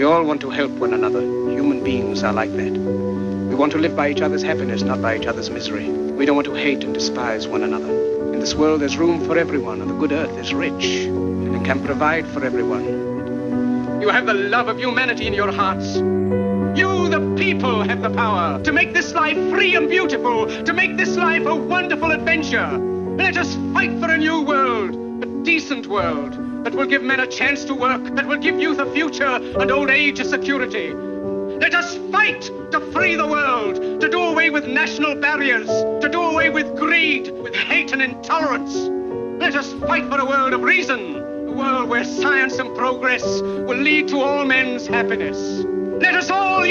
We all want to help one another. Human beings are like that. We want to live by each other's happiness, not by each other's misery. We don't want to hate and despise one another. In this world, there's room for everyone, and the good earth is rich, and can provide for everyone. You have the love of humanity in your hearts. You, the people, have the power to make this life free and beautiful, to make this life a wonderful adventure. Let us fight for a new decent world, that will give men a chance to work, that will give youth a future and old age a security. Let us fight to free the world, to do away with national barriers, to do away with greed, with hate and intolerance. Let us fight for a world of reason, a world where science and progress will lead to all men's happiness. Let us all